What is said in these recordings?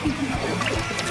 よろしくお願いします。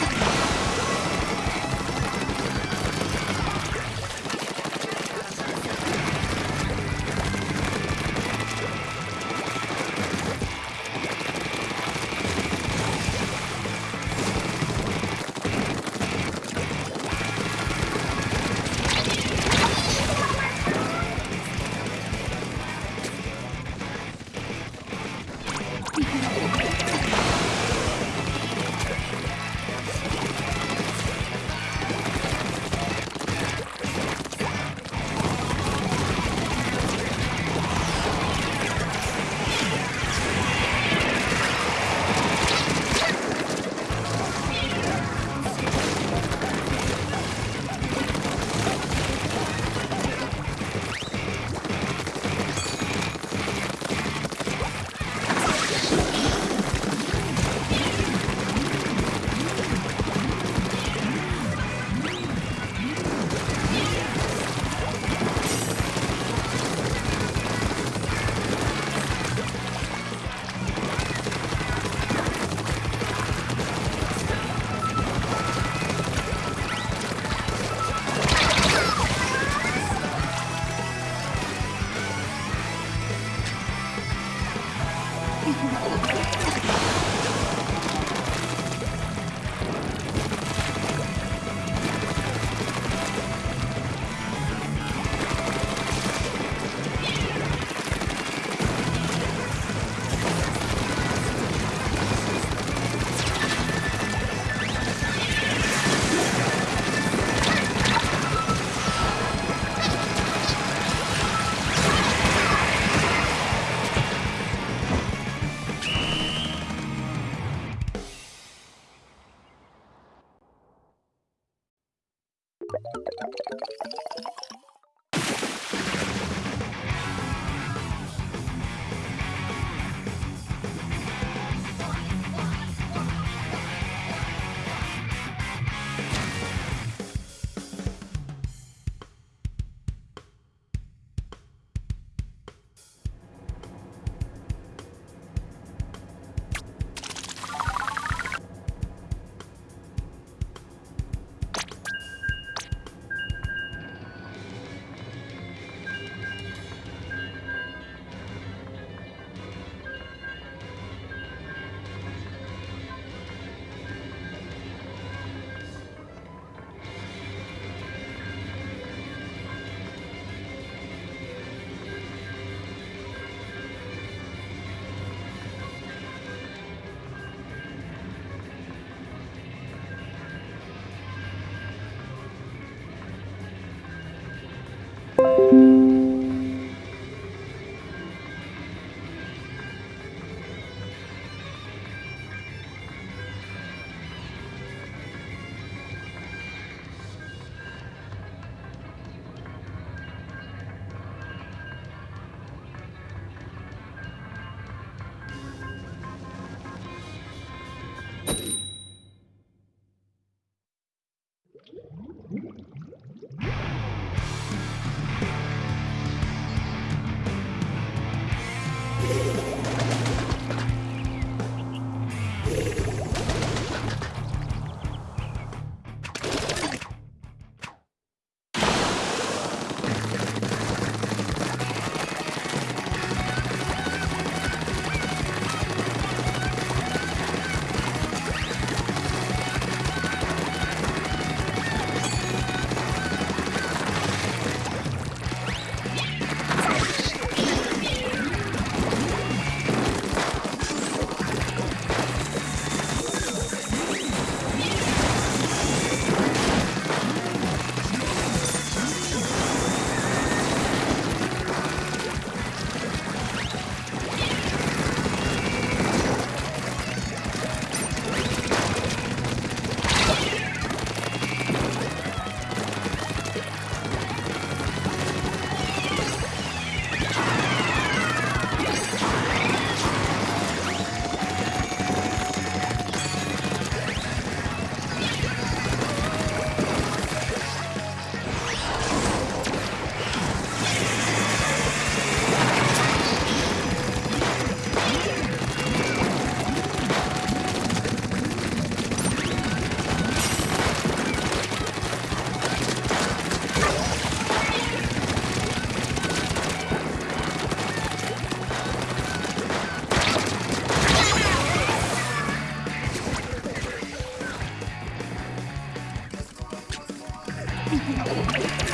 あ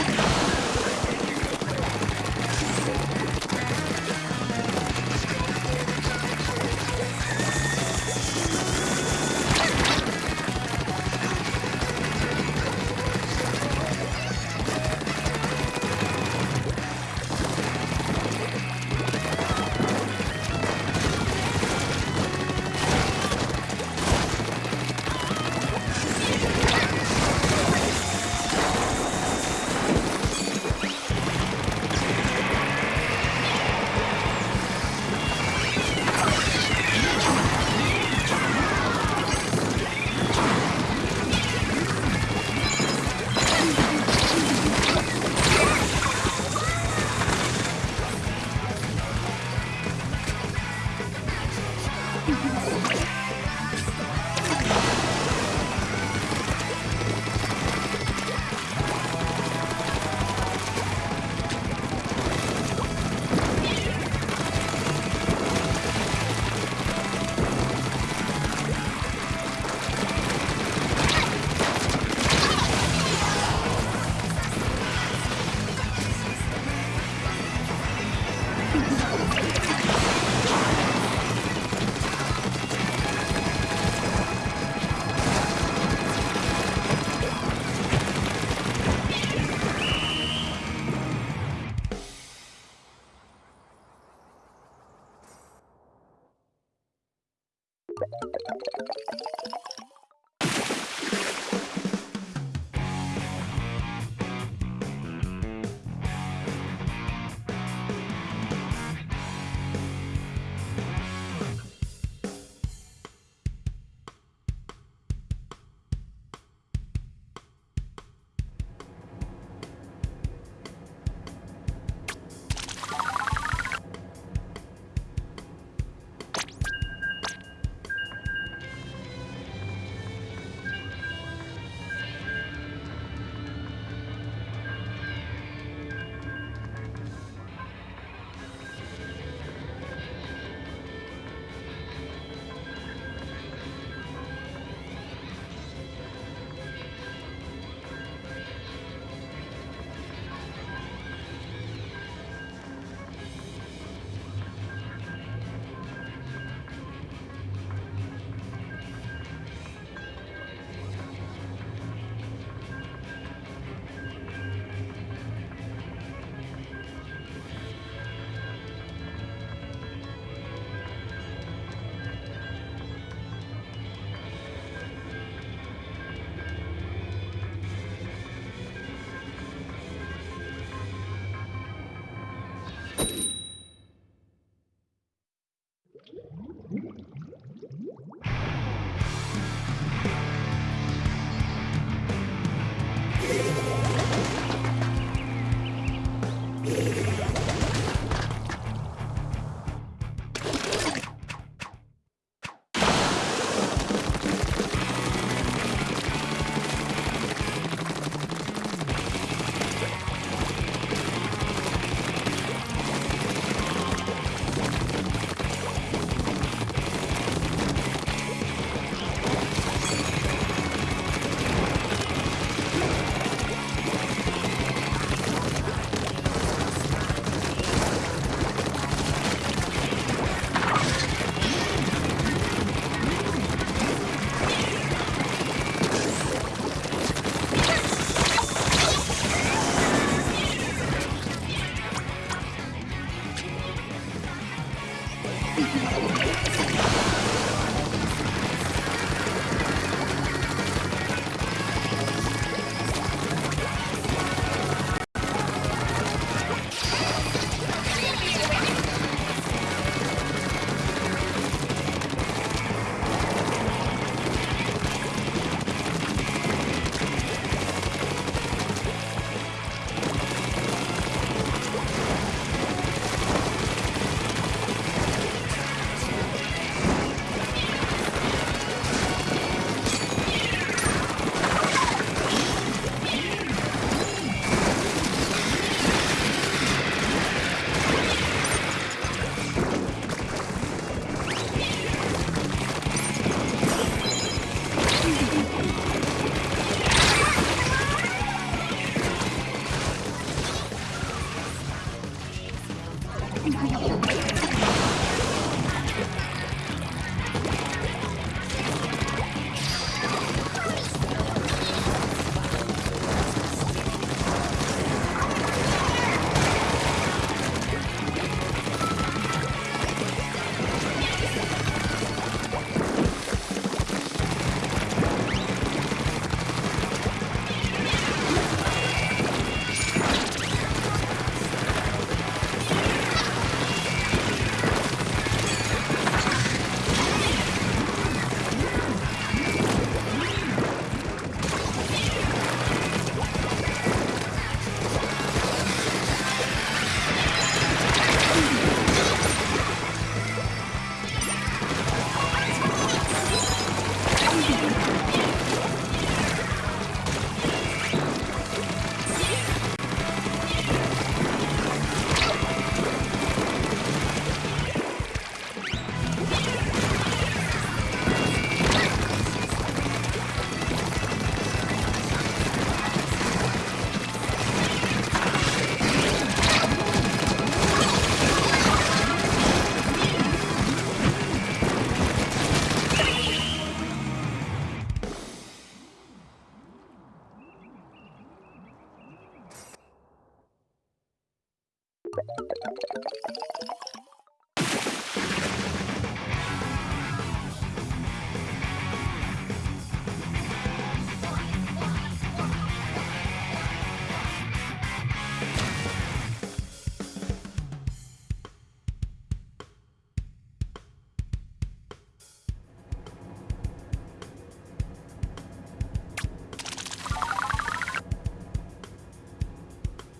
っ!